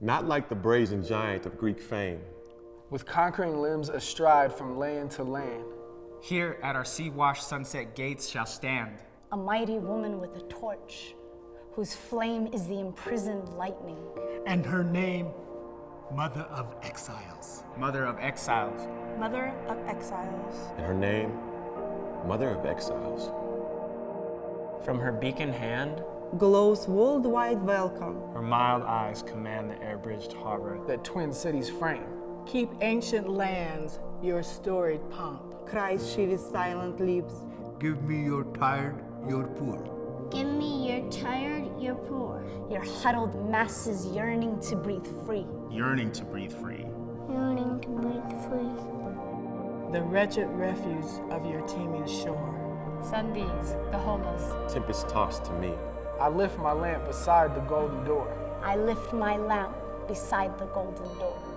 not like the brazen giant of Greek fame. with conquering limbs astride from land to land. Here at our sea-washed sunset gates shall stand a mighty woman with a torch, whose flame is the imprisoned lightning. And her name, Mother of Exiles. Mother of Exiles. Mother of Exiles. And her name, Mother of Exiles. From her beacon hand, glows worldwide welcome. Her mild eyes command the air-bridged harbor that twin cities frame. Keep ancient lands your storied pomp. Cries she with silent lips. Give me your tired, your poor. Give me your tired, your poor. Your huddled masses yearning to breathe free. Yearning to breathe free. Yearning to breathe free. The wretched refuse of your teeming shore. Sundays, the homeless. Tempest tossed to me. I lift my lamp beside the golden door. I lift my lamp beside the golden door.